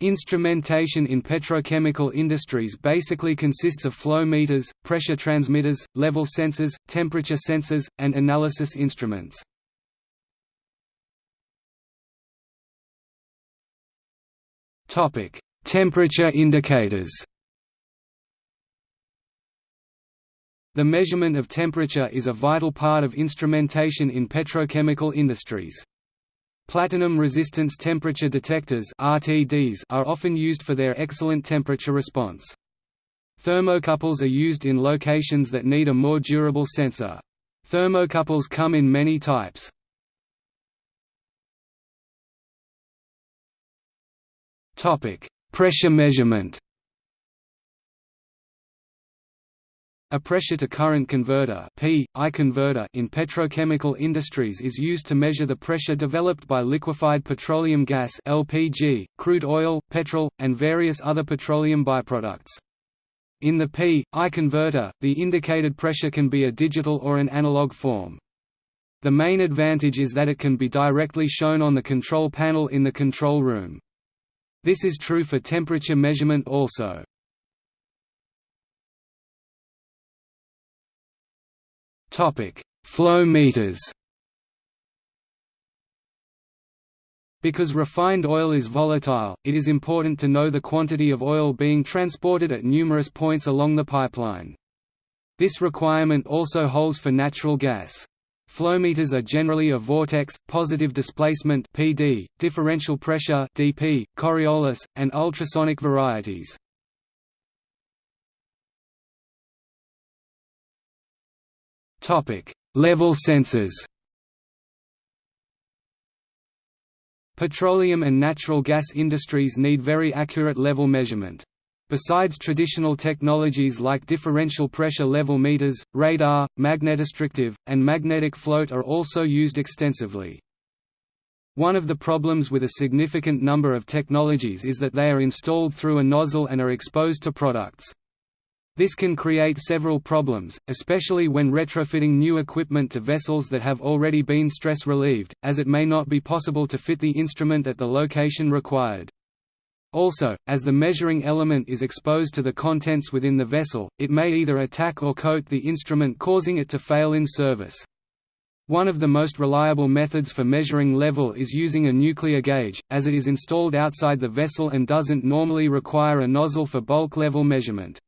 Instrumentation in petrochemical industries basically consists of flow meters, pressure transmitters, level sensors, temperature sensors, and analysis instruments. Topic: Temperature indicators The measurement of temperature is a vital part of instrumentation in petrochemical industries. Platinum resistance temperature detectors RTDs are often used for their excellent temperature response. Thermocouples are used in locations that need a more durable sensor. Thermocouples come in many types. Topic: Pressure measurement A pressure-to-current converter (P/I converter) in petrochemical industries is used to measure the pressure developed by liquefied petroleum gas (LPG), crude oil, petrol, and various other petroleum byproducts. In the P/I converter, the indicated pressure can be a digital or an analog form. The main advantage is that it can be directly shown on the control panel in the control room. This is true for temperature measurement also. Topic: Flow meters. Because refined oil is volatile, it is important to know the quantity of oil being transported at numerous points along the pipeline. This requirement also holds for natural gas. Flowmeters are generally of vortex, positive displacement (PD), differential pressure (DP), Coriolis, and ultrasonic varieties. Level sensors. Petroleum and natural gas industries need very accurate level measurement. Besides traditional technologies like differential pressure level meters, radar, magnetostrictive, and magnetic float are also used extensively. One of the problems with a significant number of technologies is that they are installed through a nozzle and are exposed to products. This can create several problems, especially when retrofitting new equipment to vessels that have already been stress relieved, as it may not be possible to fit the instrument at the location required. Also, as the measuring element is exposed to the contents within the vessel, it may either attack or coat the instrument causing it to fail in service. One of the most reliable methods for measuring level is using a nuclear gauge, as it is installed outside the vessel and doesn't normally require a nozzle for bulk level measurement.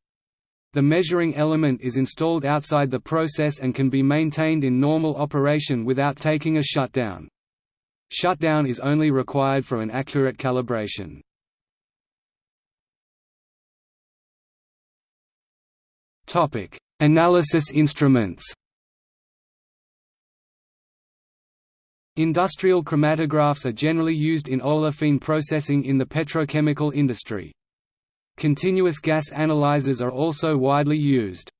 The measuring element is installed outside the process and can be maintained in normal operation without taking a shutdown. Shutdown is only required for an accurate calibration. Analysis instruments Industrial chromatographs are generally used in olefin processing in the petrochemical industry. Continuous gas analyzers are also widely used.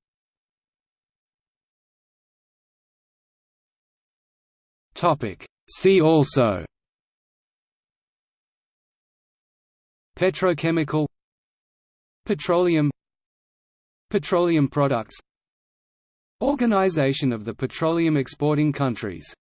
See also Petrochemical Petroleum Petroleum products Organization of the petroleum exporting countries